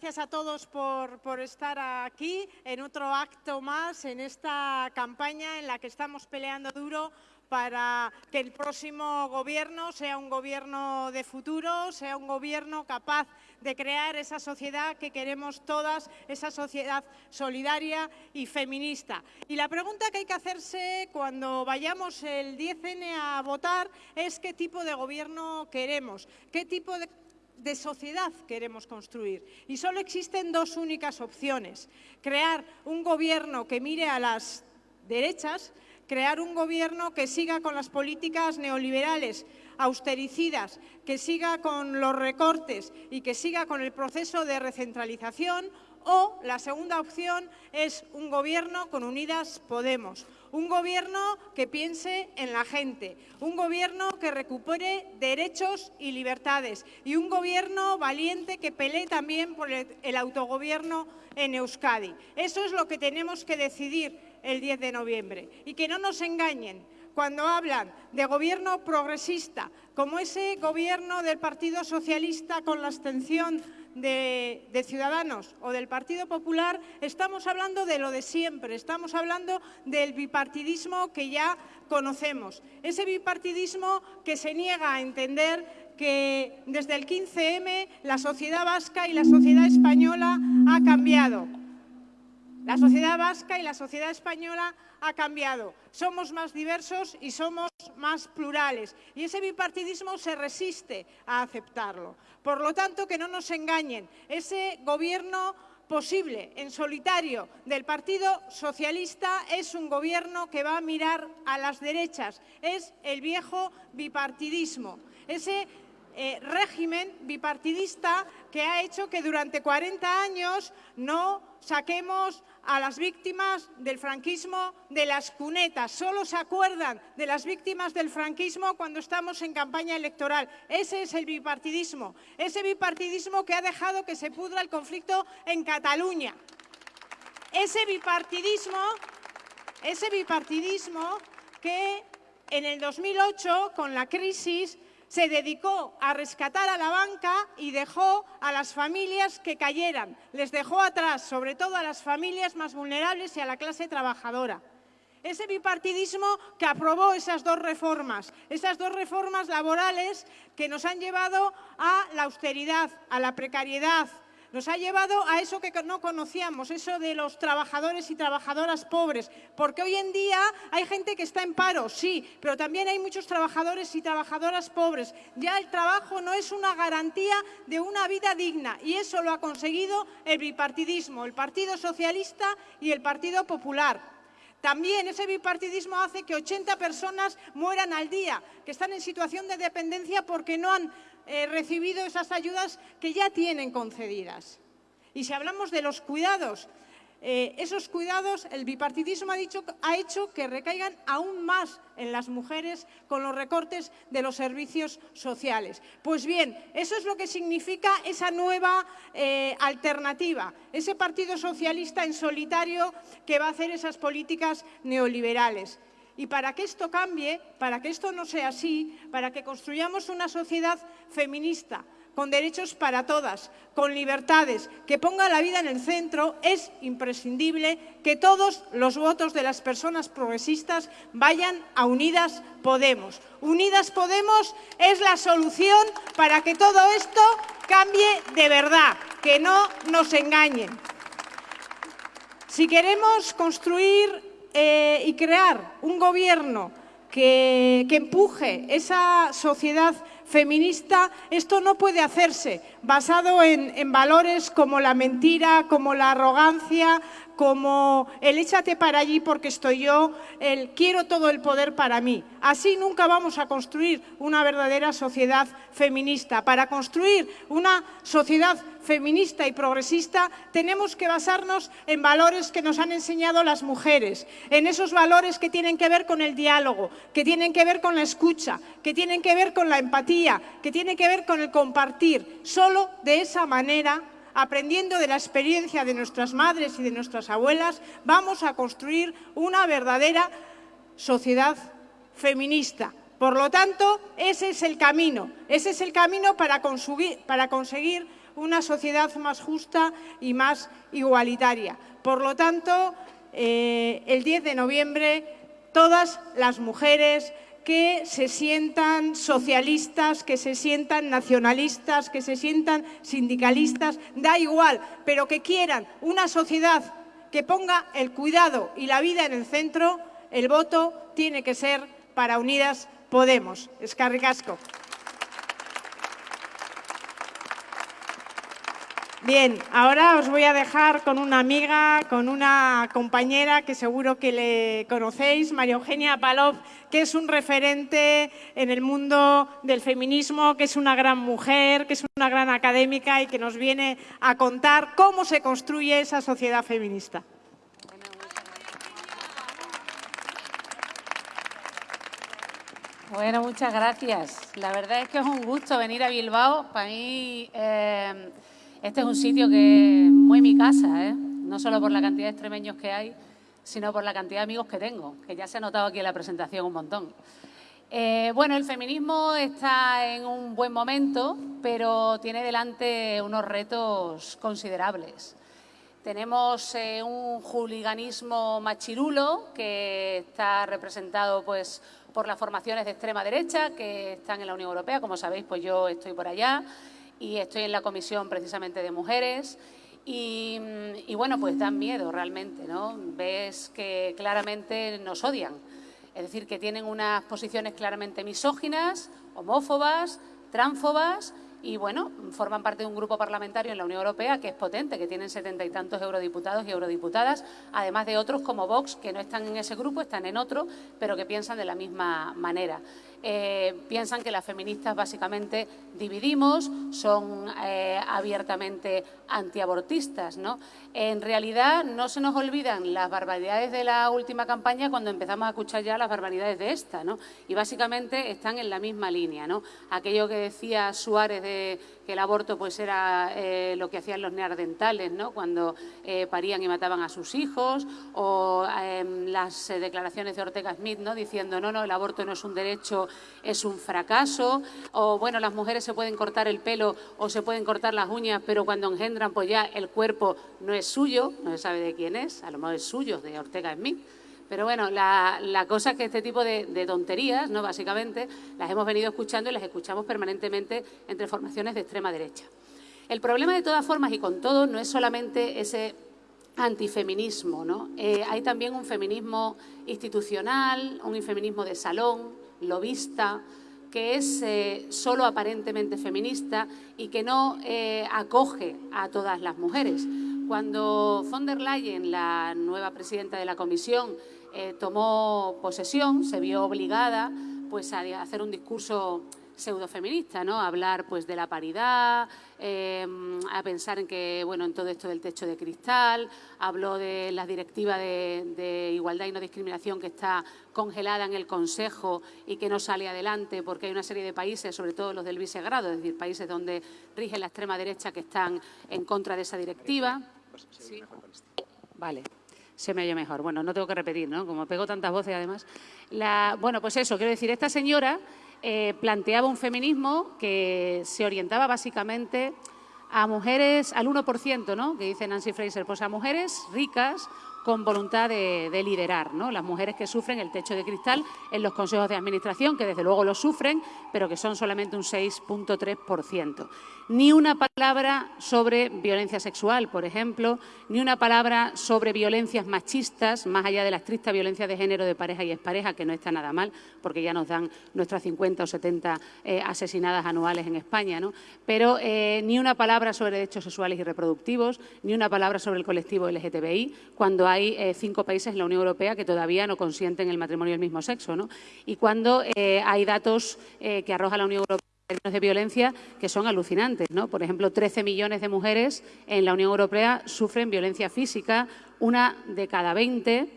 Gracias a todos por, por, estar aquí en otro acto más, en esta campaña en la que estamos peleando duro para que el próximo gobierno sea un gobierno de futuro, sea un gobierno capaz de crear esa sociedad que queremos todas, esa sociedad solidaria y feminista. Y la pregunta que hay que hacerse cuando vayamos el 10N a votar es qué tipo de gobierno queremos, qué tipo de sociedad queremos construir. Y solo existen dos únicas opciones. Crear un gobierno que mire a las derechas crear un gobierno que siga con las políticas neoliberales, austericidas, que siga con los recortes y que siga con el proceso de recentralización o la segunda opción es un gobierno con Unidas Podemos, un gobierno que piense en la gente, un gobierno que recupere derechos y libertades y un gobierno valiente que pelee también por el, autogobierno en Euskadi. Eso es lo que tenemos que decidir el 10 de noviembre. Y que no nos engañen cuando hablan de gobierno progresista, como ese gobierno del Partido Socialista con la abstención de, Ciudadanos o del Partido Popular, estamos hablando de lo de siempre, estamos hablando del bipartidismo que ya conocemos. Ese bipartidismo que se niega a entender que desde el 15M la sociedad vasca y la sociedad española ha cambiado la sociedad vasca y la sociedad española ha cambiado. Somos más diversos y somos más plurales. Y ese bipartidismo se resiste a aceptarlo. Por lo tanto, que no nos engañen. Ese gobierno posible en solitario del Partido Socialista es un gobierno que va a mirar a las derechas. Es el viejo bipartidismo. Ese eh, régimen bipartidista que ha hecho que durante 40 años no saquemos a las víctimas del franquismo de las cunetas. Solo se acuerdan de las víctimas del franquismo cuando estamos en campaña electoral. Ese es el bipartidismo, ese bipartidismo que ha dejado que se pudra el conflicto en Cataluña. Ese bipartidismo, ese bipartidismo que en el 2008, con la crisis, se dedicó a rescatar a la banca y dejó a las familias que cayeran. Les dejó atrás, sobre todo a las familias más vulnerables y a la clase trabajadora. Ese bipartidismo que aprobó esas dos reformas, esas dos reformas laborales que nos han llevado a la austeridad, a la precariedad, nos ha llevado a eso que no conocíamos, eso de los trabajadores y trabajadoras pobres, porque hoy en día hay gente que está en paro, sí, pero también hay muchos trabajadores y trabajadoras pobres. Ya el trabajo no es una garantía de una vida digna y eso lo ha conseguido el bipartidismo, el Partido Socialista y el Partido Popular. También ese bipartidismo hace que 80 personas mueran al día, que están en situación de dependencia porque no han eh, recibido esas ayudas que ya tienen concedidas. Y si hablamos de los cuidados, eh, esos cuidados, el bipartidismo ha, dicho, ha hecho que recaigan aún más en las mujeres con los recortes de los servicios sociales. Pues bien, eso es lo que significa esa nueva eh, alternativa, ese Partido Socialista en solitario que va a hacer esas políticas neoliberales. Y para que esto cambie, para que esto no sea así, para que construyamos una sociedad feminista, con derechos para todas, con libertades, que ponga la vida en el centro, es imprescindible que todos los votos de las personas progresistas vayan a Unidas Podemos. Unidas Podemos es la solución para que todo esto cambie de verdad, que no nos engañen. Si queremos construir eh, y crear un gobierno que, empuje esa sociedad feminista, esto no puede hacerse basado en, valores como la mentira, como la arrogancia, como el échate para allí porque estoy yo, el quiero todo el poder para mí. Así nunca vamos a construir una verdadera sociedad feminista. Para construir una sociedad feminista y progresista tenemos que basarnos en valores que nos han enseñado las mujeres, en esos valores que tienen que ver con el diálogo, que tienen que ver con la escucha, que tienen que ver con la empatía, que tienen que ver con el compartir. Solo de esa manera aprendiendo de la experiencia de nuestras madres y de nuestras abuelas, vamos a construir una verdadera sociedad feminista. Por lo tanto, ese es el camino, ese es el camino para conseguir, una sociedad más justa y más igualitaria. Por lo tanto, eh, el 10 de noviembre, todas las mujeres que se sientan socialistas, que se sientan nacionalistas, que se sientan sindicalistas, da igual, pero que quieran una sociedad que ponga el cuidado y la vida en el centro, el voto tiene que ser para Unidas Podemos. Escarricasco. Bien, ahora os voy a dejar con una amiga, con una compañera que seguro que le conocéis, María Eugenia Palov, que es un referente en el mundo del feminismo, que es una gran mujer, que es una gran académica y que nos viene a contar cómo se construye esa sociedad feminista. Bueno, muchas gracias. La verdad es que es un gusto venir a Bilbao. Para mí... Eh, este es un sitio que es muy mi casa, ¿eh? no solo por la cantidad de extremeños que hay, sino por la cantidad de amigos que tengo, que ya se ha notado aquí en la presentación un montón. Eh, bueno, el feminismo está en un buen momento, pero tiene delante unos retos considerables. Tenemos eh, un juliganismo machirulo que está representado pues, por las formaciones de extrema derecha que están en la Unión Europea. Como sabéis, pues yo estoy por allá y estoy en la comisión precisamente de mujeres y, bueno, pues dan miedo realmente, ¿no? Ves que claramente nos odian, es decir, que tienen unas posiciones claramente misóginas, homófobas, tránfobas y bueno, forman parte de un grupo parlamentario en la Unión Europea que es potente, que tienen setenta y tantos eurodiputados y eurodiputadas, además de otros como Vox, que no están en ese grupo, están en otro, pero que piensan de la misma manera. Eh, piensan que las feministas básicamente dividimos, son eh, abiertamente antiabortistas. ¿no? En realidad no se nos olvidan las barbaridades de la última campaña cuando empezamos a escuchar ya las barbaridades de esta. ¿no? Y básicamente están en la misma línea. ¿no? Aquello que decía Suárez de que el aborto pues era eh, lo que hacían los neardentales ¿no? cuando parían y mataban a sus hijos, o em, las declaraciones de Ortega Smith ¿no? diciendo no, no, el aborto no es un derecho es un fracaso, o bueno, las mujeres se pueden cortar el pelo o se pueden cortar las uñas, pero cuando engendran, pues ya el cuerpo no es suyo, no se sabe de quién es, a lo mejor es suyo, de Ortega Smith. Pero bueno, la, cosa es que este tipo de, tonterías, ¿no? básicamente, las hemos venido escuchando y las escuchamos permanentemente entre formaciones de extrema derecha. El problema, de todas formas, y con todo, no es solamente ese antifeminismo, ¿no? Eh, hay también un feminismo institucional, un feminismo de salón, lobista, que es eh, solo aparentemente feminista y que no eh, acoge a todas las mujeres. Cuando von der Leyen, la nueva presidenta de la Comisión, tomó posesión, se vio obligada pues, a hacer un discurso pseudofeminista, ¿no? A hablar pues de la paridad, em, a pensar en que, bueno, en todo esto del techo de cristal, habló de la directiva de, igualdad y no discriminación que está congelada en el Consejo y que no sale adelante porque hay una serie de países, sobre todo los del vicegrado, es decir, países donde rige la extrema derecha que están en contra de esa directiva. Vale se me oye mejor. Bueno, no tengo que repetir, ¿no? Como pego tantas voces además. La, bueno, pues eso, quiero decir, esta señora eh, planteaba un feminismo que se orientaba básicamente a mujeres, al 1%, ¿no? que dice Nancy Fraser, pues a mujeres ricas con voluntad de, liderar, ¿no? Las mujeres que sufren el techo de cristal en los consejos de administración, que desde luego lo sufren, pero que son solamente un 6.3%. Ni una palabra sobre violencia sexual, por ejemplo, ni una palabra sobre violencias machistas, más allá de la estricta violencia de género de pareja y expareja, que no está nada mal, porque ya nos dan nuestras 50 o 70 eh, asesinadas anuales en España, ¿no? Pero eh, ni una palabra sobre derechos sexuales y reproductivos, ni una palabra sobre el colectivo LGTBI, cuando hay eh, cinco países en la Unión Europea que todavía no consienten el matrimonio del mismo sexo. ¿no? Y cuando hay datos que arroja la Unión Europea términos de violencia que son alucinantes. ¿no? Por ejemplo, 13 millones de mujeres en la Unión Europea sufren violencia física, una de cada 20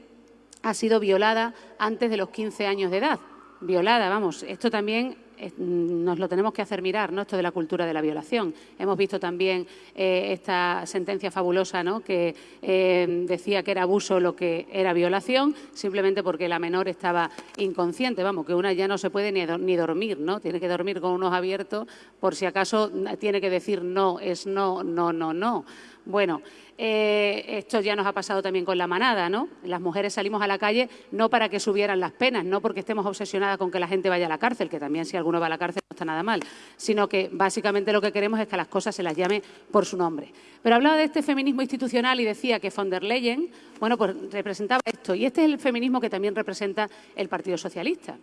ha sido violada antes de los 15 años de edad. Violada, vamos, esto también nos lo tenemos que hacer mirar, ¿no? Esto de la cultura de la violación. Hemos visto también eh, esta sentencia fabulosa, ¿no? Que eh, decía que era abuso lo que era violación, simplemente porque la menor estaba inconsciente. Vamos, que una ya no se puede ni, dormir, ¿no? Tiene que dormir con unos abiertos por si acaso tiene que decir no, es no, no, no, no. Bueno, eh, esto ya nos ha pasado también con la manada, ¿no? Las mujeres salimos a la calle no para que subieran las penas, no porque estemos obsesionadas con que la gente vaya a la cárcel, que también si alguno va a la cárcel no está nada mal, sino que básicamente lo que queremos es que las cosas se las llame por su nombre. Pero hablaba de este feminismo institucional y decía que von der Leyen, bueno, pues representaba esto. Y este es el feminismo que también representa el Partido Socialista,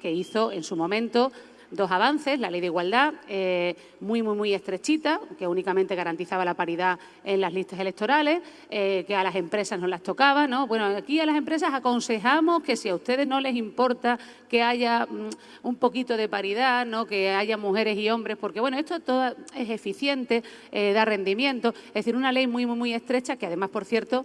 que hizo en su momento dos avances, la ley de igualdad, eh, muy, muy, muy estrechita, que únicamente garantizaba la paridad en las listas electorales, eh, que a las empresas no las tocaba, ¿no? Bueno, aquí a las empresas aconsejamos que si a ustedes no les importa que haya mm, un poquito de paridad, ¿no? Que haya mujeres y hombres, porque, bueno, esto todo es eficiente, eh, da rendimiento, es decir, una ley muy, muy, muy estrecha, que además, por cierto,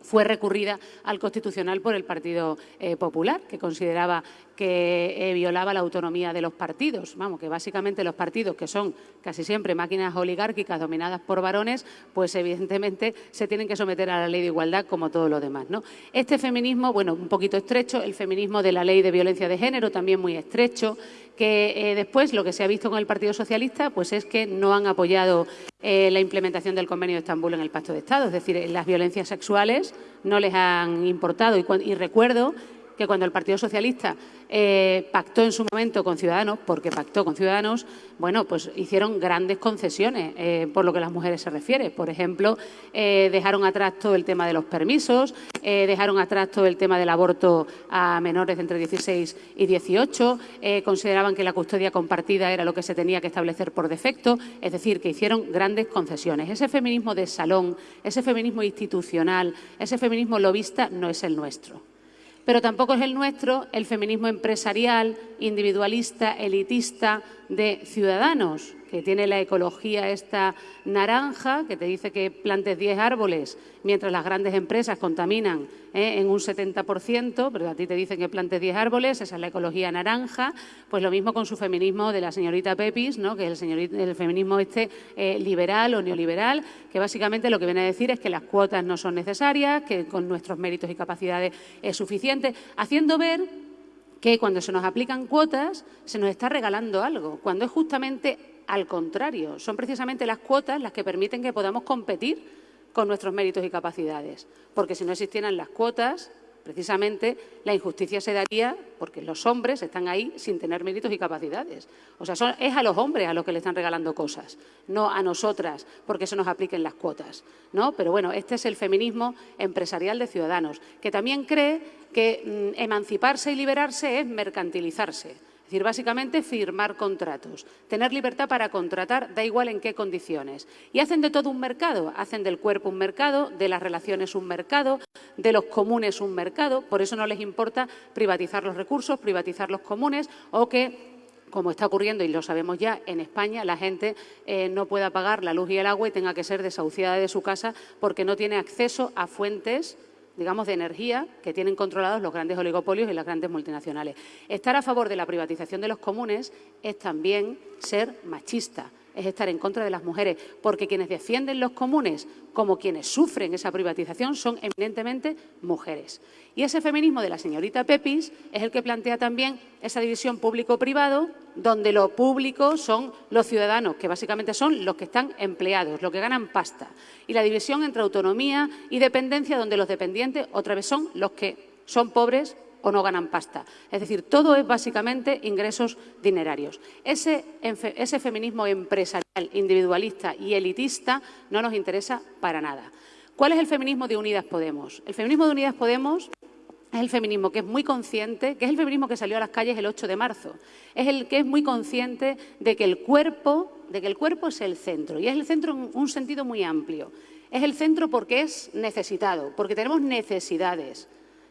fue recurrida al Constitucional por el Partido Popular, que consideraba que eh, violaba la autonomía de los partidos. Vamos, que básicamente los partidos, que son casi siempre máquinas oligárquicas dominadas por varones, pues evidentemente se tienen que someter a la ley de igualdad como todo lo demás. ¿no? Este feminismo, bueno, un poquito estrecho, el feminismo de la ley de violencia de género también muy estrecho, que eh, después lo que se ha visto con el Partido Socialista pues es que no han apoyado eh, la implementación del Convenio de Estambul en el Pacto de Estado, es decir, las violencias sexuales no les han importado y recuerdo que cuando el Partido Socialista eh, pactó en su momento con Ciudadanos, porque pactó con Ciudadanos, bueno, pues hicieron grandes concesiones eh, por lo que las mujeres se refiere. Por ejemplo, eh, dejaron atrás todo el tema de los permisos, dejaron atrás todo el tema del aborto a menores de entre 16 y 18, consideraban que la custodia compartida era lo que se tenía que establecer por defecto, es decir, que hicieron grandes concesiones. Ese feminismo de salón, ese feminismo institucional, ese feminismo lobista no es el nuestro pero tampoco es el nuestro el feminismo empresarial, individualista, elitista de ciudadanos, que tiene la ecología esta naranja, que te dice que plantes 10 árboles, mientras las grandes empresas contaminan ¿eh? en un 70%, pero a ti te dicen que plantes 10 árboles, esa es la ecología naranja, pues lo mismo con su feminismo de la señorita Pepis, que es el, feminismo este eh, liberal o neoliberal, que básicamente lo que viene a decir es que las cuotas no son necesarias, que con nuestros méritos y capacidades es suficiente, haciendo ver que cuando se nos aplican cuotas se nos está regalando algo, cuando es justamente al contrario, son precisamente las cuotas las que permiten que podamos competir con nuestros méritos y capacidades, porque si no existieran las cuotas, precisamente la injusticia se daría porque los hombres están ahí sin tener méritos y capacidades. O sea, es a los hombres a los que le están regalando cosas, no a nosotras porque se nos apliquen las cuotas. ¿no? Pero bueno, este es el feminismo empresarial de Ciudadanos, que también cree que mm, emanciparse y liberarse es mercantilizarse decir, básicamente firmar contratos, tener libertad para contratar, da igual en qué condiciones. Y hacen de todo un mercado, hacen del cuerpo un mercado, de las relaciones un mercado, de los comunes un mercado, por eso no les importa privatizar los recursos, privatizar los comunes o que como está ocurriendo y lo sabemos ya, en España la gente eh, no pueda pagar la luz y el agua y tenga que ser desahuciada de su casa porque no tiene acceso a fuentes digamos, de energía que tienen controlados los grandes oligopolios y las grandes multinacionales. Estar a favor de la privatización de los comunes es también ser machista es estar en contra de las mujeres, porque quienes defienden los comunes como quienes sufren esa privatización son eminentemente mujeres. Y ese feminismo de la señorita Pepis es el que plantea también esa división público-privado, donde lo público son los ciudadanos, que básicamente son los que están empleados, los que ganan pasta. Y la división entre autonomía y dependencia, donde los dependientes otra vez son los que son pobres o no ganan pasta. Es decir, todo es básicamente ingresos dinerarios. Ese, ese feminismo empresarial, individualista y elitista no nos interesa para nada. ¿Cuál es el feminismo de Unidas Podemos? El feminismo de Unidas Podemos es el feminismo que es muy consciente, que es el feminismo que salió a las calles el 8 de marzo. Es el que es muy consciente de que el cuerpo, de que el cuerpo es el centro y es el centro en un sentido muy amplio. Es el centro porque es necesitado, porque tenemos necesidades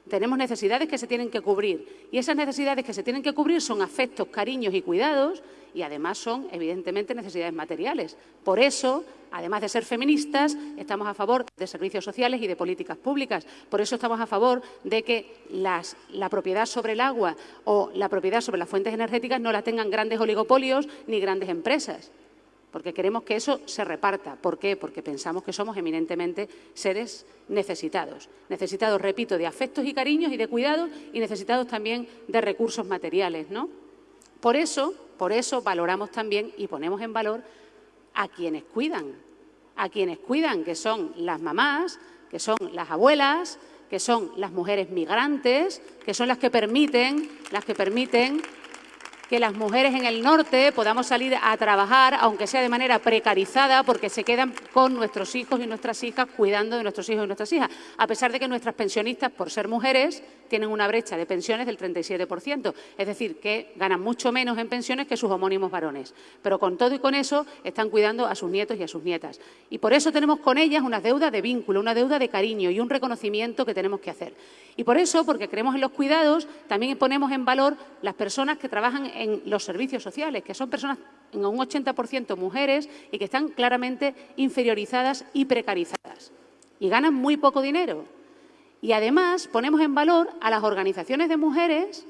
Tenemos necesidades que se tienen que cubrir y esas necesidades que se tienen que cubrir son afectos, cariños y cuidados y además son, evidentemente, necesidades materiales. Por eso, además de ser feministas, estamos a favor de servicios sociales y de políticas públicas. Por eso estamos a favor de que la propiedad sobre el agua o la propiedad sobre las fuentes energéticas no la tengan grandes oligopolios ni grandes empresas porque queremos que eso se reparta. ¿Por qué? Porque pensamos que somos eminentemente seres necesitados. Necesitados, repito, de afectos y cariños y de cuidados y necesitados también de recursos materiales, ¿no? Por eso, por eso valoramos también y ponemos en valor a quienes cuidan, a quienes cuidan, que son las mamás, que son las abuelas, que son las mujeres migrantes, que son las que permiten, las que permiten que las mujeres en el norte podamos salir a trabajar, aunque sea de manera precarizada, porque se quedan con nuestros hijos y nuestras hijas cuidando de nuestros hijos y nuestras hijas, a pesar de que nuestras pensionistas, por ser mujeres, tienen una brecha de pensiones del 37%, es decir, que ganan mucho menos en pensiones que sus homónimos varones. Pero con todo y con eso están cuidando a sus nietos y a sus nietas. Y por eso tenemos con ellas una deuda de vínculo, una deuda de cariño y un reconocimiento que tenemos que hacer. Y por eso, porque creemos en los cuidados, también ponemos en valor las personas que trabajan en los servicios sociales, que son personas en un 80% mujeres y que están claramente inferiorizadas y precarizadas. Y ganan muy poco dinero. Y además ponemos en valor a las organizaciones de mujeres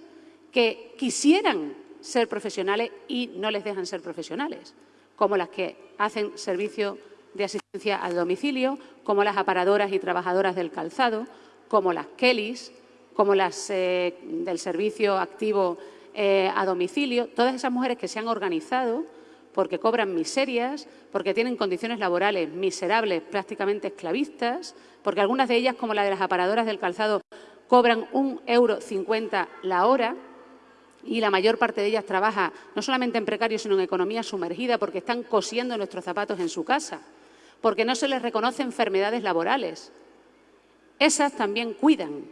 que quisieran ser profesionales y no les dejan ser profesionales, como las que hacen servicio de asistencia al domicilio, como las aparadoras y trabajadoras del calzado, como las Kellys, como las eh, del servicio activo eh, a domicilio, todas esas mujeres que se han organizado porque cobran miserias, porque tienen condiciones laborales miserables, prácticamente esclavistas, porque algunas de ellas, como la de las aparadoras del calzado, cobran un euro cincuenta la hora y la mayor parte de ellas trabaja no solamente en precario, sino en economía sumergida, porque están cosiendo nuestros zapatos en su casa, porque no se les reconoce enfermedades laborales. Esas también cuidan,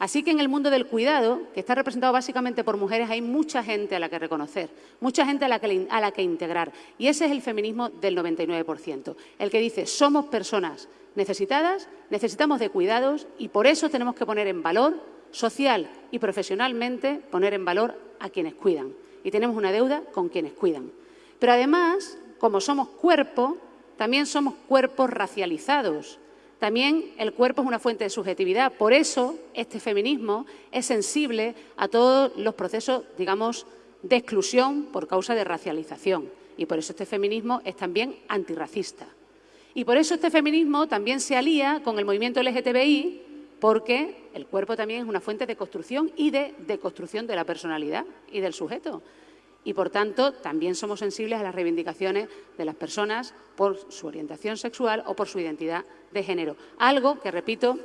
Así que en el mundo del cuidado, que está representado básicamente por mujeres, hay mucha gente a la que reconocer, mucha gente a la que, integrar. Y ese es el feminismo del 99%, el que dice somos personas necesitadas, necesitamos de cuidados y por eso tenemos que poner en valor, social y profesionalmente, poner en valor a quienes cuidan. Y tenemos una deuda con quienes cuidan. Pero además, como somos cuerpo, también somos cuerpos racializados también el cuerpo es una fuente de subjetividad. Por eso este feminismo es sensible a todos los procesos, digamos, de exclusión por causa de racialización. Y por eso este feminismo es también antirracista. Y por eso este feminismo también se alía con el movimiento LGTBI, porque el cuerpo también es una fuente de construcción y de deconstrucción de la personalidad y del sujeto y, por tanto, también somos sensibles a las reivindicaciones de las personas por su orientación sexual o por su identidad de género. Algo que, repito,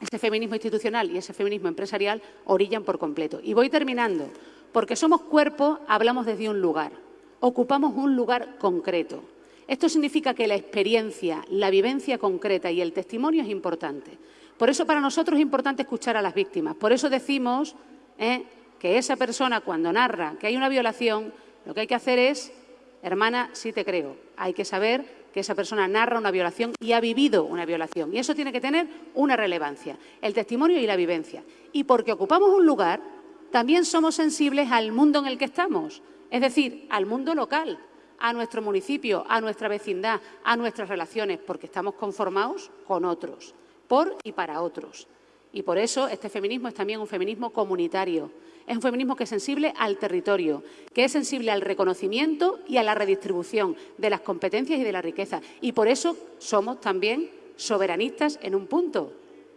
ese feminismo institucional y ese feminismo empresarial orillan por completo. Y voy terminando. Porque somos cuerpo, hablamos desde un lugar. Ocupamos un lugar concreto. Esto significa que la experiencia, la vivencia concreta y el testimonio es importante. Por eso para nosotros es importante escuchar a las víctimas. Por eso decimos ¿eh? Que esa persona cuando narra que hay una violación, lo que hay que hacer es, hermana, sí te creo, hay que saber que esa persona narra una violación y ha vivido una violación. Y eso tiene que tener una relevancia, el testimonio y la vivencia. Y porque ocupamos un lugar, también somos sensibles al mundo en el que estamos, es decir, al mundo local, a nuestro municipio, a nuestra vecindad, a nuestras relaciones, porque estamos conformados con otros, por y para otros. Y por eso este feminismo es también un feminismo comunitario. Es un feminismo que es sensible al territorio, que es sensible al reconocimiento y a la redistribución de las competencias y de la riqueza. Y por eso somos también soberanistas en un punto.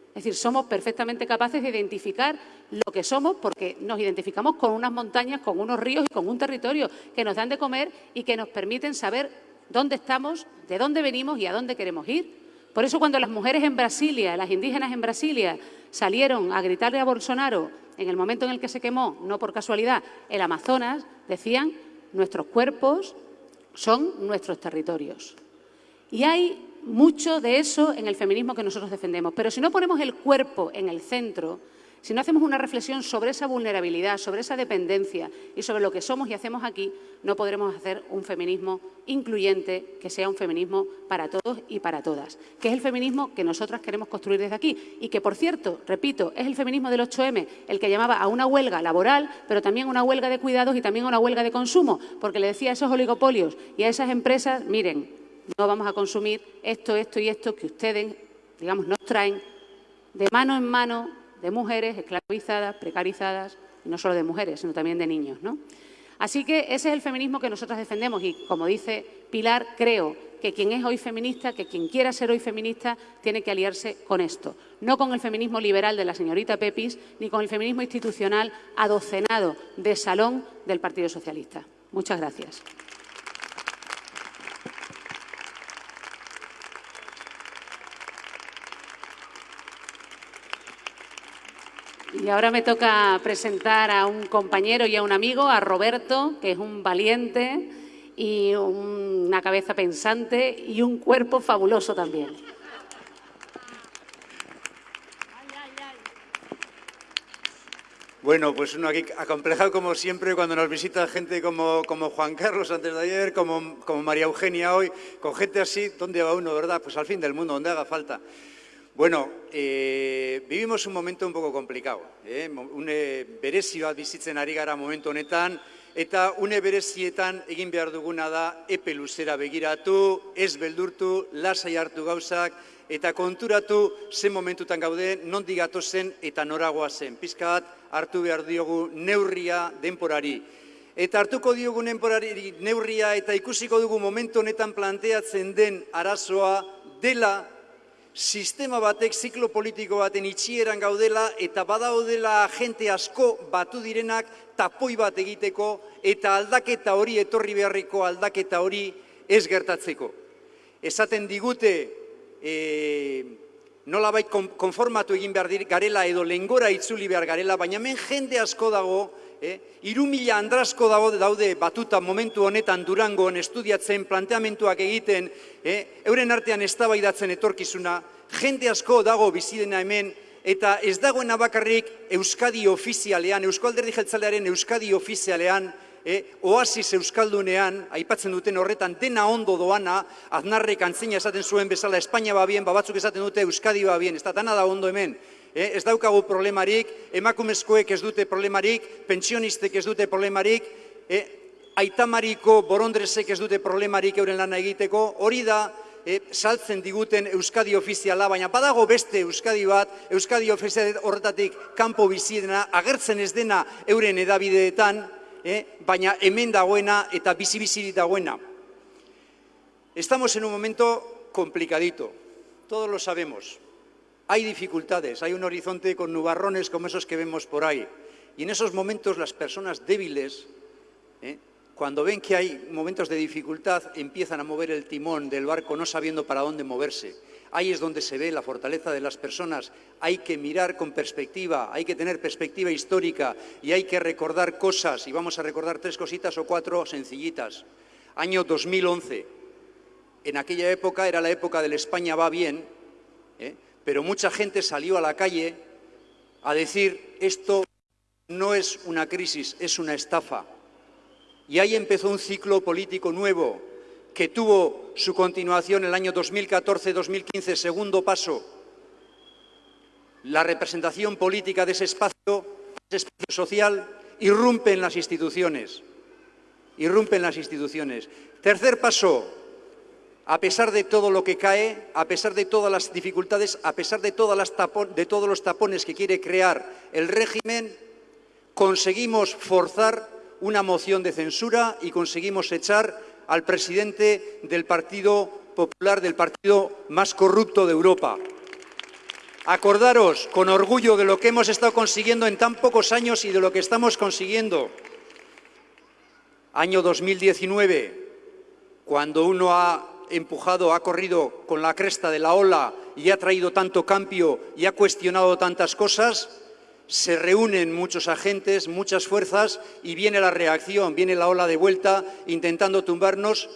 Es decir, somos perfectamente capaces de identificar lo que somos porque nos identificamos con unas montañas, con unos ríos y con un territorio que nos dan de comer y que nos permiten saber dónde estamos, de dónde venimos y a dónde queremos ir. Por eso cuando las mujeres en Brasilia, las indígenas en Brasilia, salieron a gritarle a Bolsonaro en el momento en el que se quemó, no por casualidad, el Amazonas, decían, nuestros cuerpos son nuestros territorios. Y hay mucho de eso en el feminismo que nosotros defendemos. Pero si no ponemos el cuerpo en el centro, Si no hacemos una reflexión sobre esa vulnerabilidad, sobre esa dependencia y sobre lo que somos y hacemos aquí, no podremos hacer un feminismo incluyente, que sea un feminismo para todos y para todas, que es el feminismo que nosotras queremos construir desde aquí y que, por cierto, repito, es el feminismo del 8M el que llamaba a una huelga laboral, pero también a una huelga de cuidados y también a una huelga de consumo, porque le decía a esos oligopolios y a esas empresas, miren, no vamos a consumir esto, esto y esto que ustedes, digamos, nos traen de mano en mano de mujeres esclavizadas, precarizadas, y no solo de mujeres, sino también de niños. ¿no? Así que ese es el feminismo que nosotras defendemos y, como dice Pilar, creo que quien es hoy feminista, que quien quiera ser hoy feminista, tiene que aliarse con esto. No con el feminismo liberal de la señorita Pepis, ni con el feminismo institucional adocenado de salón del Partido Socialista. Muchas gracias. Y ahora me toca presentar a un compañero y a un amigo, a Roberto, que es un valiente y una cabeza pensante y un cuerpo fabuloso también. Bueno, pues uno aquí acomplejado como siempre cuando nos visita gente como, como Juan Carlos antes de ayer, como, como María Eugenia hoy, con gente así, ¿dónde va uno, verdad? Pues al fin del mundo, donde haga falta. Bueno, e, vivimos un momento un poco complicado. Eh? Une berezi bat bizitzen ari gara momentu honetan, eta une berezietan egin behar duguna da epe luzera begiratu, ez beldurtu, lasai hartu gauzak, eta konturatu zen momentutan gaude, nondi zen eta noragoa zen. Pizka bat hartu behar diogu neurria denporari. Eta hartuko diogu denporari neurria eta ikusiko dugu momentu honetan planteatzen den arazoa dela sistema batek ziklo politiko baten itxieran gaudela eta badaudela jente asko batu direnak tapoi bat egiteko eta aldaketa hori etorri beharriko aldaketa hori ez gertatzeko. Esaten digute e, nola bai konformatu egin behar garela edo lengora itzuli behar garela, baina hemen jende asko dago eh? iru mila andrasko daude batuta momentu honetan durangoan estudiatzen, planteamentuak egiten, eh? euren artean eztabaidatzen etorkizuna, jende asko dago bizidena hemen, eta ez dagoena bakarrik Euskadi ofizialean, Euskalderdi Jeltzalearen Euskadi ofizialean, eh, oasis euskaldunean, aipatzen duten horretan, dena ondo doana, aznarrek antzina esaten zuen bezala, Espainia ba bien, babatzuk esaten dute Euskadi ba bien, ez da dana da ondo hemen, ez daukagu problemarik, emakumezkoek ez dute problemarik, pensionistek ez dute problemarik, eh, aitamariko borondrezek ez dute problemarik euren lana egiteko, hori da, eh, saltzen diguten Euskadi ofiziala, baina badago beste Euskadi bat, Euskadi ofizial horretatik kanpo bizidena, agertzen ez dena euren edabideetan, eh, baina hemen dagoena eta bizi-bizi dagoena. Estamos en un momento complicadito, todos lo sabemos. Hay dificultades, hay un horizonte con nubarrones como esos que vemos por ahí. Y en esos momentos las personas débiles, ¿eh? cuando ven que hay momentos de dificultad, empiezan a mover el timón del barco no sabiendo para dónde moverse. Ahí es donde se ve la fortaleza de las personas. Hay que mirar con perspectiva, hay que tener perspectiva histórica y hay que recordar cosas. Y vamos a recordar tres cositas o cuatro sencillitas. Año 2011. En aquella época era la época del España va bien. ¿eh? Pero mucha gente salió a la calle a decir esto no es una crisis, es una estafa. Y ahí empezó un ciclo político nuevo que tuvo su continuación en el año 2014-2015, segundo paso. La representación política de ese espacio, ese espacio social, irrumpe en las instituciones. Irrumpe en las instituciones. Tercer paso, a pesar de todo lo que cae, a pesar de todas las dificultades, a pesar de, todos los tapones que quiere crear el régimen, conseguimos forzar una moción de censura y conseguimos echar al presidente del Partido Popular, del partido más corrupto de Europa. Acordaros con orgullo de lo que hemos estado consiguiendo en tan pocos años y de lo que estamos consiguiendo. Año 2019, cuando uno ha empujado, ha corrido con la cresta de la ola y ha traído tanto cambio y ha cuestionado tantas cosas, se reúnen muchos agentes, muchas fuerzas y viene la reacción, viene la ola de vuelta intentando tumbarnos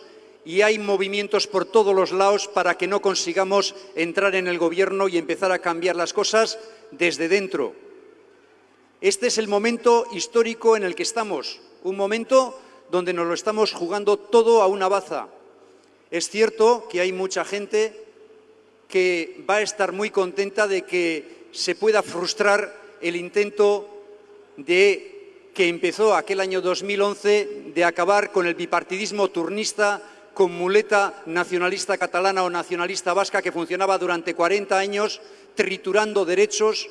y hay movimientos por todos los lados para que no consigamos entrar en el gobierno y empezar a cambiar las cosas desde dentro. Este es el momento histórico en el que estamos, un momento donde nos lo estamos jugando todo a una baza. Es cierto que hay mucha gente que va a estar muy contenta de que se pueda frustrar el intento de que empezó aquel año 2011 de acabar con el bipartidismo turnista con muleta nacionalista catalana o nacionalista vasca que funcionaba durante 40 años triturando derechos,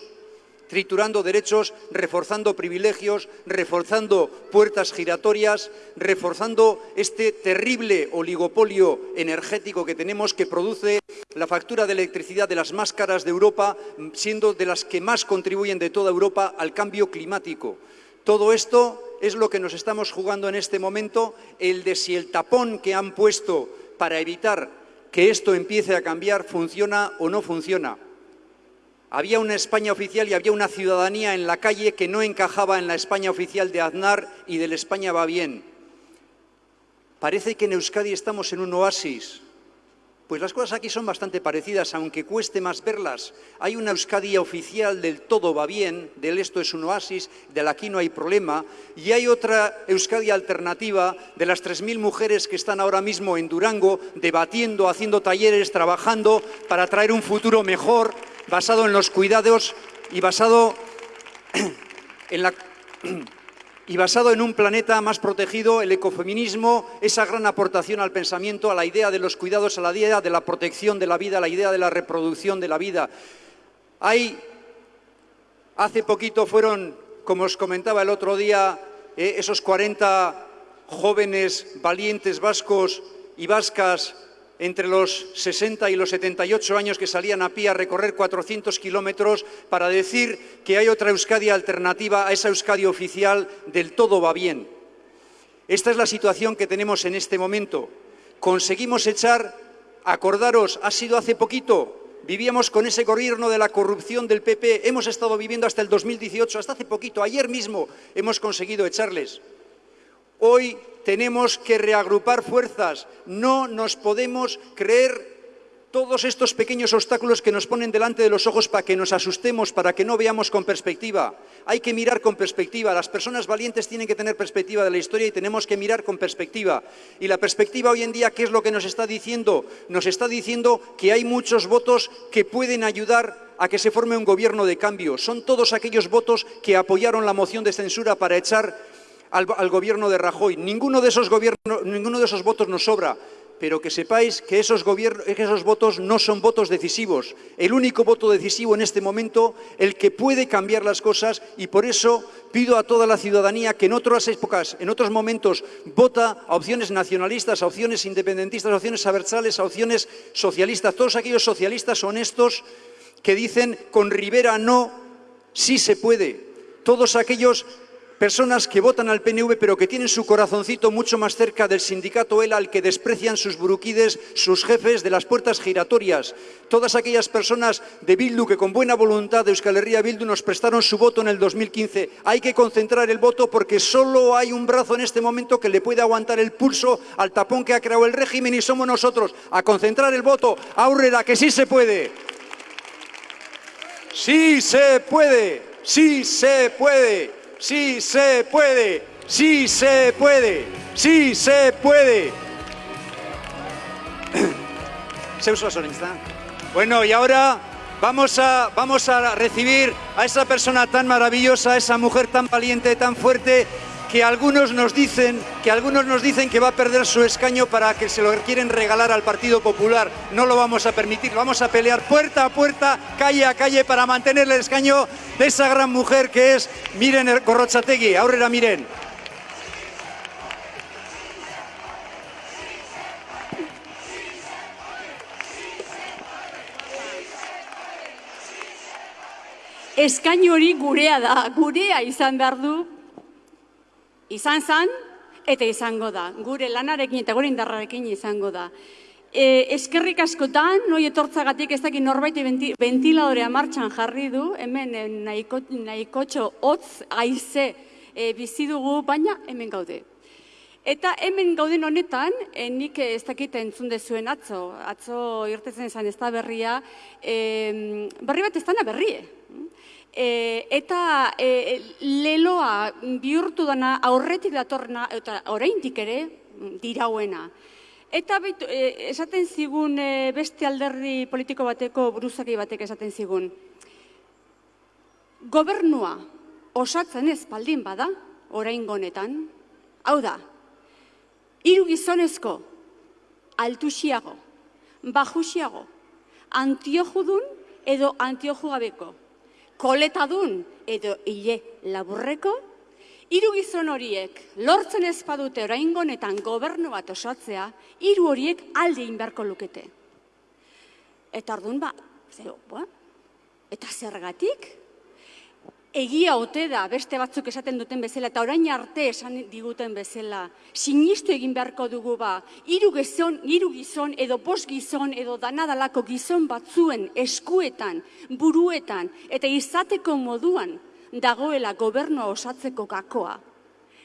triturando derechos, reforzando privilegios, reforzando puertas giratorias, reforzando este terrible oligopolio energético que tenemos que produce la factura de electricidad de las más caras de Europa, siendo de las que más contribuyen de toda Europa al cambio climático. Todo esto es lo que nos estamos jugando en este momento, el de si el tapón que han puesto para evitar que esto empiece a cambiar funciona o no funciona. Había una España oficial y había una ciudadanía en la calle que no encajaba en la España oficial de Aznar y del España va bien. Parece que en Euskadi estamos en un oasis, pues las cosas aquí son bastante parecidas, aunque cueste más verlas. Hay una Euskadi oficial del todo va bien, del esto es un oasis, del aquí no hay problema, y hay otra Euskadi alternativa de las 3.000 mujeres que están ahora mismo en Durango debatiendo, haciendo talleres, trabajando para traer un futuro mejor, basado en los cuidados y basado en la y basado en un planeta más protegido, el ecofeminismo, esa gran aportación al pensamiento, a la idea de los cuidados, a la idea de la protección de la vida, a la idea de la reproducción de la vida. Hace poquito fueron, como os comentaba el otro día, eh, esos 40 jóvenes valientes vascos y vascas entre los 60 y los 78 años que salían a pie a recorrer 400 kilómetros para decir que hay otra Euskadi alternativa a esa Euskadi oficial del todo va bien. Esta es la situación que tenemos en este momento. Conseguimos echar, acordaros, ha sido hace poquito, vivíamos con ese gobierno de la corrupción del PP, hemos estado viviendo hasta el 2018, hasta hace poquito, ayer mismo hemos conseguido echarles. Hoy tenemos que reagrupar fuerzas, no nos podemos creer todos estos pequeños obstáculos que nos ponen delante de los ojos para que nos asustemos, para que no veamos con perspectiva. Hay que mirar con perspectiva. Las personas valientes tienen que tener perspectiva de la historia y tenemos que mirar con perspectiva. Y la perspectiva hoy en día, ¿qué es lo que nos está diciendo? Nos está diciendo que hay muchos votos que pueden ayudar a que se forme un gobierno de cambio. Son todos aquellos votos que apoyaron la moción de censura para echar al, gobierno de Rajoy. Ninguno de, esos votos nos sobra, pero que sepáis que esos, que esos votos no son votos decisivos. El único voto decisivo en este momento, el que puede cambiar las cosas, y por eso pido a toda la ciudadanía que en otras épocas, en otros momentos, vota a opciones nacionalistas, a opciones independentistas, a opciones abertzales, a opciones socialistas, todos aquellos socialistas honestos que dicen con Rivera no, sí se puede. Todos aquellos Personas que votan al PNV pero que tienen su corazoncito mucho más cerca del sindicato ELA al que desprecian sus buruquides, sus jefes de las puertas giratorias. Todas aquellas personas de Bildu que con buena voluntad de Euskal Herria Bildu nos prestaron su voto en el 2015. Hay que concentrar el voto porque solo hay un brazo en este momento que le puede aguantar el pulso al tapón que ha creado el régimen y somos nosotros. A concentrar el voto. Aurrera, que sí se puede. Sí se puede. Sí se puede sí se puede, sí se puede, sí se puede. ¿Se usa sonista? Bueno, y ahora vamos a, vamos a recibir a esa persona tan maravillosa, a esa mujer tan valiente, tan fuerte, que algunos nos dicen que algunos nos dicen que va a perder su escaño para que se lo quieren regalar al Partido Popular. No lo vamos a permitir, vamos a pelear puerta a puerta, calle a calle para mantener el escaño de esa gran mujer que es Miren Corrochategui. Ahora Miren. Eskaino hori gurea da, gurea izan behar izan zan, eta izango da. Gure lanarekin eta gure indarrarekin izango da. E, eskerrik askotan, noi etortzagatik ez dakit norbait ventiladorea martxan jarri du, hemen e, nahiko, nahikotxo hotz aize e, bizi dugu, baina hemen gaude. Eta hemen gauden honetan, e, nik ez dakit entzun dezuen atzo, atzo irtetzen esan ez da berria, e, berri bat ez dana berrie. E, eta e, leloa bihurtu dana aurretik datorna, eta oraindik ere dirauena. Eta behitu, e, esaten zigun e, beste alderdi politiko bateko buruzaki batek esaten zigun. Gobernua osatzen ez baldin bada, orain gonetan, hau da, hiru gizonezko, altusiago, bajusiago, antiojudun edo antiojugabeko, koletadun edo hile laburreko, hiru gizon horiek lortzen ez badute oraingonetan gobernu bat osatzea, hiru horiek alde inberko lukete. Eta ordun ba, zero, ba, eta zergatik? Egia ote da beste batzuk esaten duten bezala eta orain arte esan diguten bezala sinistu egin beharko dugu ba hiru gizon hiru gizon edo bost gizon edo danadalako gizon batzuen eskuetan buruetan eta izateko moduan dagoela gobernua osatzeko gakoa.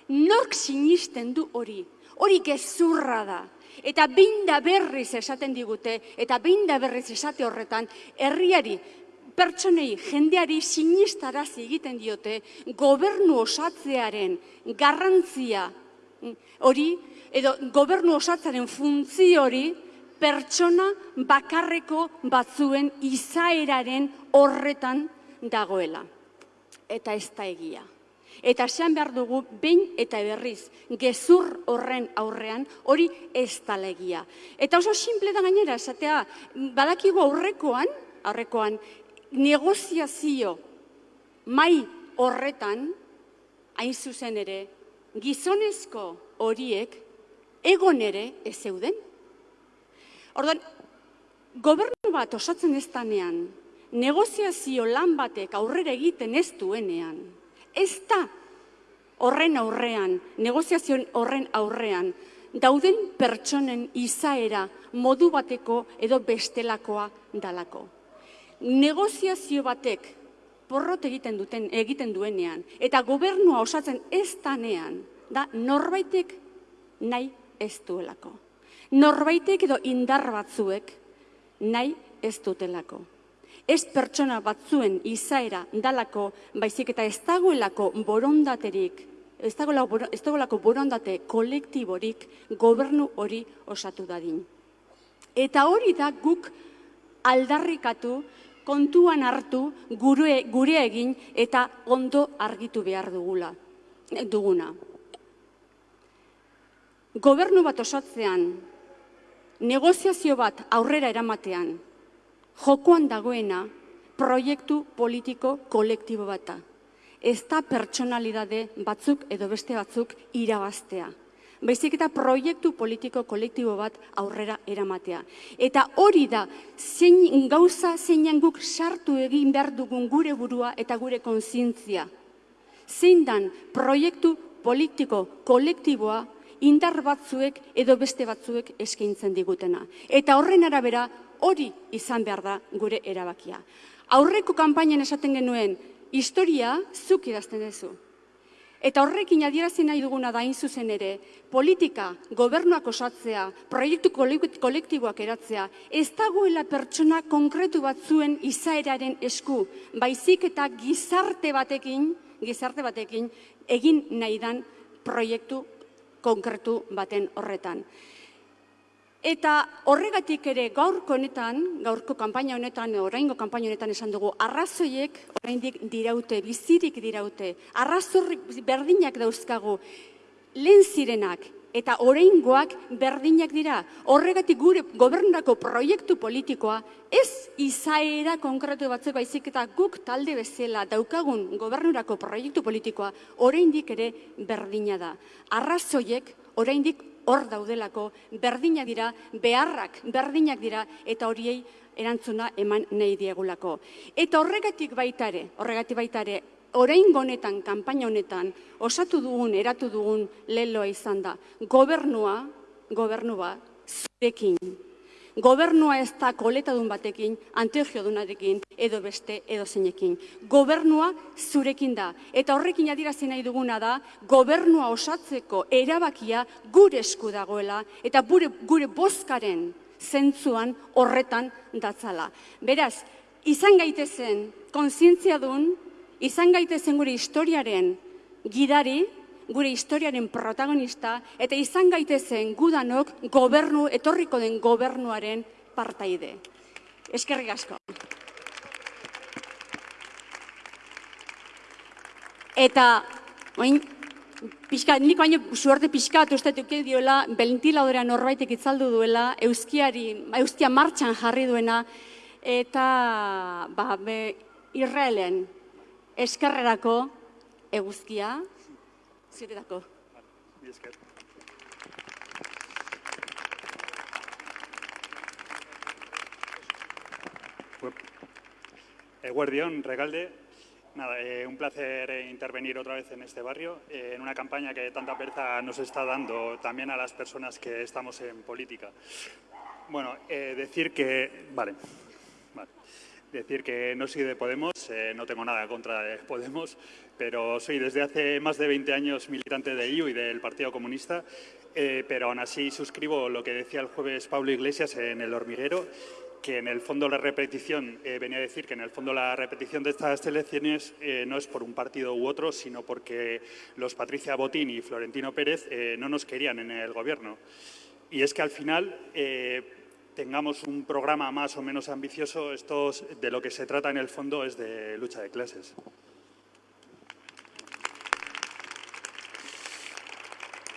Nork sinisten du hori? Hori gezurra da. Eta binda berriz esaten digute eta binda berriz esate horretan herriari pertsonei jendeari sinistarazi egiten diote gobernu osatzearen garrantzia mm, hori edo gobernu osatzearen funtzio hori pertsona bakarreko batzuen izaeraren horretan dagoela. Eta ez da egia. Eta esan behar dugu, behin eta berriz, gezur horren aurrean, hori ez da egia. Eta oso simple da gainera, esatea, badakigu aurrekoan, aurrekoan, negoziazio mai horretan, hain zuzen ere, gizonezko horiek egon ere ez zeuden. Ordan, gobernu bat osatzen ez danean, negoziazio lan batek aurrera egiten ez duenean, ez da horren aurrean, negoziazio horren aurrean, dauden pertsonen izaera modu bateko edo bestelakoa dalako negoziazio batek porrot egiten duten egiten duenean eta gobernua osatzen ez danean da norbaitek nahi ez duelako. Norbaitek edo indar batzuek nahi ez dutelako. Ez pertsona batzuen izaera dalako, baizik eta ez dagoelako borondaterik, ez dagoelako, ez dagoelako borondate kolektiborik gobernu hori osatu dadin. Eta hori da guk aldarrikatu kontuan hartu gure, gure egin eta ondo argitu behar dugula, duguna. Gobernu bat osatzean, negoziazio bat aurrera eramatean, jokoan dagoena proiektu politiko kolektibo bata. Ez da pertsonalidade batzuk edo beste batzuk irabaztea baizik eta proiektu politiko kolektibo bat aurrera eramatea. Eta hori da, zein gauza zeinan guk sartu egin behar dugun gure burua eta gure konzientzia. Zein dan proiektu politiko kolektiboa indar batzuek edo beste batzuek eskaintzen digutena. Eta horren arabera hori izan behar da gure erabakia. Aurreko kanpainan esaten genuen, historia zuk idazten duzu. Eta horrekin adierazi nahi duguna da zuzen ere, politika, gobernuak osatzea, proiektu kolektiboak eratzea, ez dagoela pertsona konkretu batzuen izaeraren esku, baizik eta gizarte batekin, gizarte batekin, egin nahi dan proiektu konkretu baten horretan. Eta horregatik ere gaurko honetan, gaurko kanpaina honetan, oraingo kanpaina honetan esan dugu, arrazoiek oraindik diraute, bizirik diraute, arrazorrik berdinak dauzkagu, lehen zirenak eta oraingoak berdinak dira. Horregatik gure gobernako proiektu politikoa ez izaera konkretu batzuk baizik eta guk talde bezala daukagun gobernurako proiektu politikoa oraindik ere berdina da. Arrazoiek oraindik hor daudelako, berdina dira, beharrak berdinak dira, eta horiei erantzuna eman nahi diegulako. Eta horregatik baitare, horregatik baitare, orain honetan, kanpaina honetan, osatu dugun, eratu dugun leloa izan da, gobernua, gobernua, zurekin, Gobernua ez da koletadun batekin, anteogiodunarekin, edo beste, edo zeinekin. Gobernua zurekin da. Eta horrekin adirazi nahi duguna da, gobernua osatzeko erabakia gure esku dagoela, eta gure, gure bozkaren zentzuan horretan datzala. Beraz, izan gaitezen, konzientzia duen, izan gaitezen gure historiaren gidari, gure historiaren protagonista, eta izan gaitezen gudanok gobernu, etorriko den gobernuaren partaide. Eskerrik asko. Eta, oin, pixka, nik baino suerte pixkat uste duke diola, belentiladorea norbaitek itzaldu duela, euskiari, euskia martxan jarri duena, eta ba, be, Israelen eskerrerako eguzkia, zuretako. Eguerdión, Regalde. Nada, eh, un placer eh, intervenir otra vez en este barrio, eh, en una campaña que tanta pereza nos está dando también a las personas que estamos en política. Bueno, decir que... Vale, vale. Decir que no soy de Podemos, no tengo nada contra de Podemos, pero soy desde hace más de 20 años militante de IU y del Partido Comunista, pero aún así suscribo lo que decía el jueves Pablo Iglesias en El Hormiguero que en el fondo la repetición, eh, venía a decir que en el fondo la repetición de estas elecciones eh, no es por un partido u otro, sino porque los Patricia Botín y Florentino Pérez eh, no nos querían en el gobierno. Y es que al final tengamos un programa más o menos ambicioso, esto de lo que se trata en el fondo es de lucha de clases.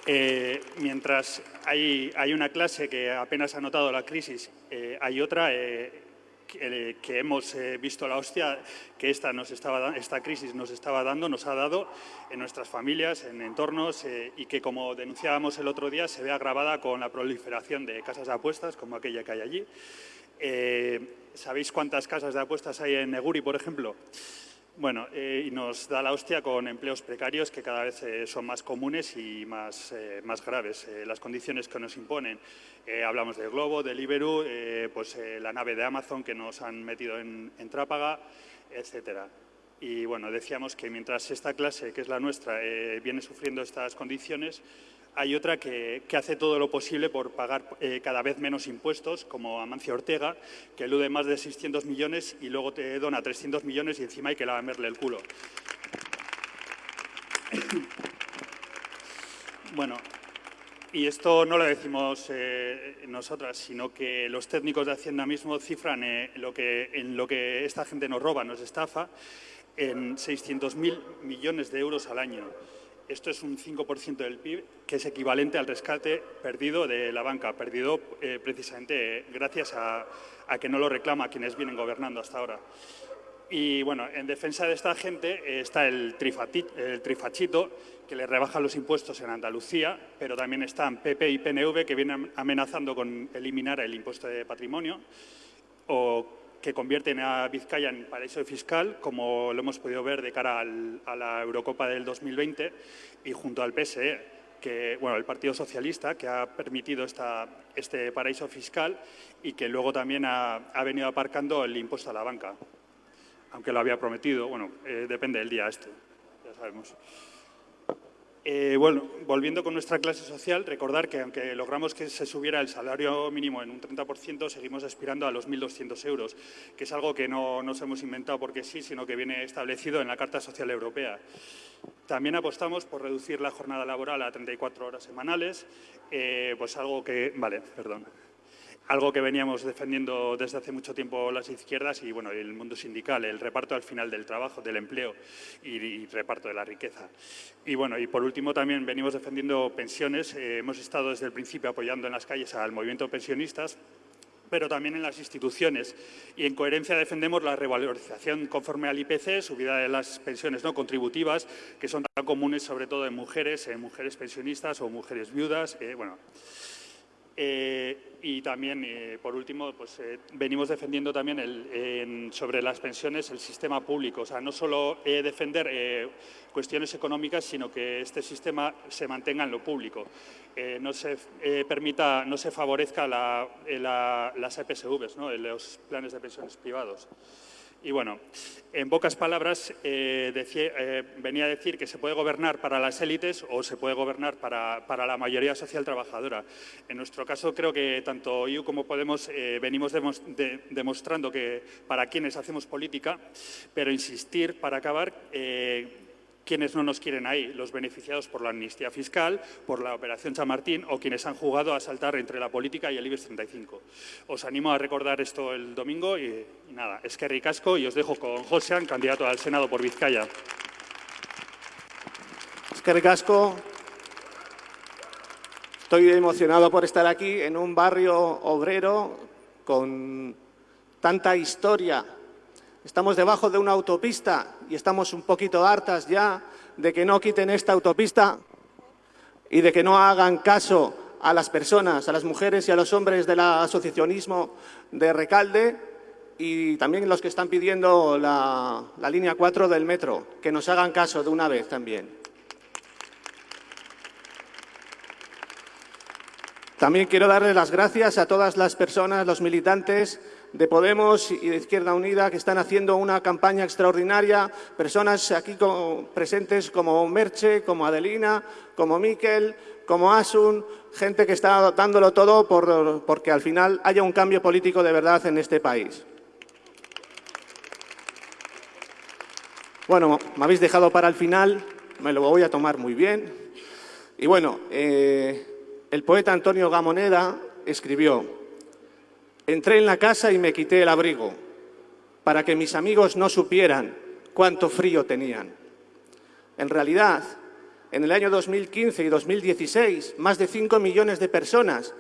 Eh, mientras hay, una clase que apenas ha notado la crisis, eh, hay otra eh, que, hemos visto la hostia que esta, nos estaba, esta crisis nos estaba dando, nos ha dado en nuestras familias, en entornos y que, como denunciábamos el otro día, se ve agravada con la proliferación de casas de apuestas, como aquella que hay allí. ¿Sabéis cuántas casas de apuestas hay en Neguri, por ejemplo? Bueno, eh, y nos da la hostia con empleos precarios que cada vez eh, son más comunes y más, eh, más graves. las condiciones que nos imponen. hablamos de Globo, de Liberu, pues la nave de Amazon que nos han metido en, en Trápaga, etcétera. Y bueno, decíamos que mientras esta clase, que es la nuestra, viene sufriendo estas condiciones, hay otra que, hace todo lo posible por pagar eh, cada vez menos impuestos, como Amancio Ortega, que elude más de 600 millones y luego te dona 300 millones y encima hay que lamerle el culo. Bueno, y esto no lo decimos eh, nosotras, sino que los técnicos de Hacienda mismo cifran eh, lo que, en lo que esta gente nos roba, nos estafa, en 600.000 millones de euros al año. Esto es un 5% del PIB, que es equivalente al rescate perdido de la banca, perdido eh, precisamente gracias a, que no lo reclama quienes vienen gobernando hasta ahora. Y bueno, en defensa de esta gente eh, está el, el, trifachito, que le rebaja los impuestos en Andalucía, pero también están PP y PNV, que vienen amenazando con eliminar el impuesto de patrimonio, o que convierten a Vizcaya en paraíso fiscal, como lo hemos podido ver de cara a la Eurocopa del 2020, y junto al PSE, que, bueno, el Partido Socialista, que ha permitido esta, este paraíso fiscal y que luego también ha, venido aparcando el impuesto a la banca, aunque lo había prometido, bueno, eh, depende del día este, ya sabemos. Eh, bueno, volviendo con nuestra clase social, recordar que aunque logramos que se subiera el salario mínimo en un 30%, seguimos aspirando a los 1.200 euros, que es algo que no nos hemos inventado porque sí, sino que viene establecido en la Carta Social Europea. También apostamos por reducir la jornada laboral a 34 horas semanales, eh, pues algo que... Vale, perdón algo que veníamos defendiendo desde hace mucho tiempo las izquierdas y bueno, el mundo sindical, el reparto al final del trabajo, del empleo y, reparto de la riqueza. Y bueno, y por último también venimos defendiendo pensiones. Eh, hemos estado desde el principio apoyando en las calles al movimiento pensionistas pero también en las instituciones. Y en coherencia defendemos la revalorización conforme al IPC, subida de las pensiones no contributivas, que son tan comunes sobre todo en mujeres, en mujeres pensionistas o mujeres viudas. Eh, bueno, eh, y también, eh, por último, pues, eh, venimos defendiendo también sobre las pensiones el sistema público. O sea, no solo defender cuestiones económicas, sino que este sistema se mantenga en lo público. no se permita, no se favorezca las EPSVs, ¿no? los planes de pensiones privados. Y bueno, en pocas palabras, eh, eh, venía a decir que se puede gobernar para las élites o se puede gobernar para, la mayoría social trabajadora. En nuestro caso, creo que tanto IU como Podemos eh, venimos demostrando que para quienes hacemos política, pero insistir para acabar quienes no nos quieren ahí, los beneficiados por la amnistía fiscal, por la operación Chamartín o quienes han jugado a saltar entre la política y el IBEX 35. Os animo a recordar esto el domingo y, nada, es que ricasco y os dejo con Josean, candidato al Senado por Vizcaya. Es que ricasco. Estoy emocionado por estar aquí en un barrio obrero con tanta historia Estamos debajo de una autopista y estamos un poquito hartas ya de que no quiten esta autopista y de que no hagan caso a las personas, a las mujeres y a los hombres del asociacionismo de Recalde y también los que están pidiendo la, la línea 4 del metro, que nos hagan caso de una vez también. También quiero darle las gracias a todas las personas, los militantes de Podemos y de Izquierda Unida que están haciendo una campaña extraordinaria, personas aquí presentes como Merche, como Adelina, como Miquel, como Asun, gente que está dándolo todo por, porque al final haya un cambio político de verdad en este país. Bueno, me habéis dejado para el final, me lo voy a tomar muy bien. Y bueno, eh, el poeta Antonio Gamoneda escribió Entré en la casa y me quité el abrigo para que mis amigos no supieran cuánto frío tenían. En realidad, en el año 2015 y 2016, más de 5 millones de personas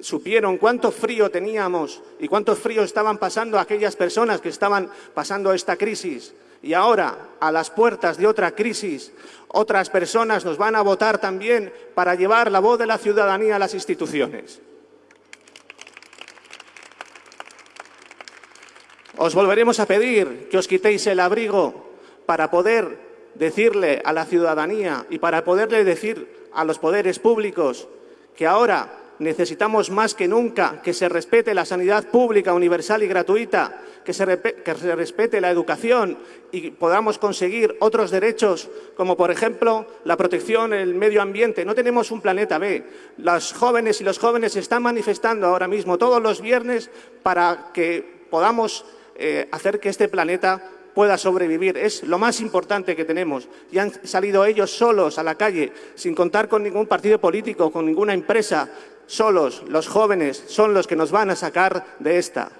supieron cuánto frío teníamos y cuánto frío estaban pasando aquellas personas que estaban pasando esta crisis. Y ahora, a las puertas de otra crisis, otras personas nos van a votar también para llevar la voz de la ciudadanía a las instituciones. Os volveremos a pedir que os quitéis el abrigo para poder decirle a la ciudadanía y para poderle decir a los poderes públicos que ahora necesitamos más que nunca que se respete la sanidad pública, universal y gratuita, que se, respete la educación y podamos conseguir otros derechos, como por ejemplo la protección del medio ambiente. No tenemos un planeta B. Las jóvenes y los jóvenes están manifestando ahora mismo todos los viernes para que podamos eh, hacer que este planeta pueda sobrevivir. Es lo más importante que tenemos. Y han salido ellos solos a la calle, sin contar con ningún partido político, con ninguna empresa. Solos, los jóvenes, son los que nos van a sacar de esta.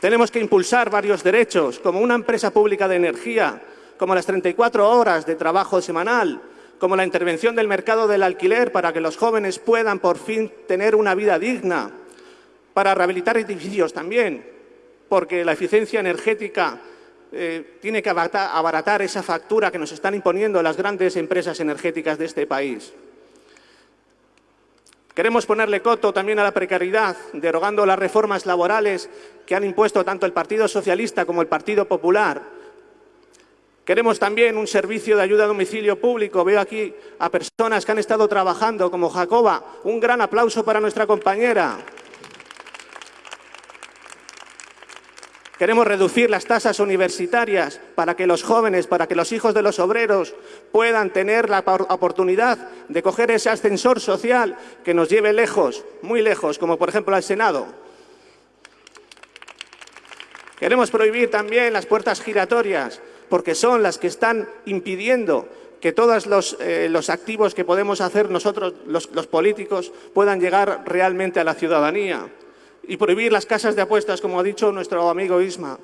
Tenemos que impulsar varios derechos, como una empresa pública de energía, como las 34 horas de trabajo semanal, como la intervención del mercado del alquiler para que los jóvenes puedan por fin tener una vida digna, para rehabilitar edificios también, porque la eficiencia energética eh, tiene que abaratar esa factura que nos están imponiendo las grandes empresas energéticas de este país. Queremos ponerle coto también a la precariedad, derogando las reformas laborales que han impuesto tanto el Partido Socialista como el Partido Popular. Queremos también un servicio de ayuda a domicilio público. Veo aquí a personas que han estado trabajando, como Jacoba. Un gran aplauso para nuestra compañera. Queremos reducir las tasas universitarias para que los jóvenes, para que los hijos de los obreros puedan tener la oportunidad de coger ese ascensor social que nos lleve lejos, muy lejos, como por ejemplo al Senado. Queremos prohibir también las puertas giratorias, porque son las que están impidiendo que todos los, eh, activos que podemos hacer nosotros, los políticos, puedan llegar realmente a la ciudadanía y prohibir las casas de apuestas, como ha dicho nuestro amigo Isma,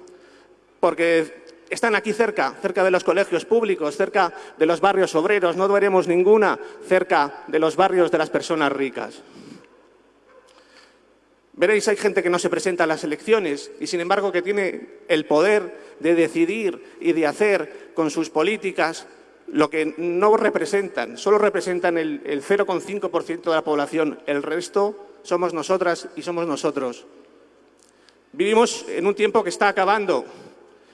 porque están aquí cerca, cerca de los colegios públicos, cerca de los barrios obreros, no veremos ninguna cerca de los barrios de las personas ricas. Veréis, hay gente que no se presenta a las elecciones y, sin embargo, que tiene el poder de decidir y de hacer con sus políticas lo que no representan. Solo representan el, el 0,5% de la población. El resto somos nosotras y somos nosotros. Vivimos en un tiempo que está acabando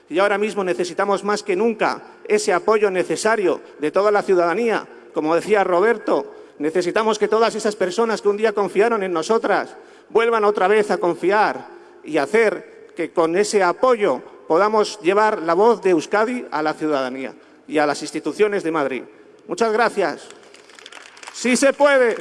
y ahora mismo necesitamos más que nunca ese apoyo necesario de toda la ciudadanía. Como decía Roberto, necesitamos que todas esas personas que un día confiaron en nosotras vuelvan otra vez a confiar y hacer que con ese apoyo podamos llevar la voz de Euskadi a la ciudadanía y a las instituciones de Madrid. Muchas gracias. Sí se puede.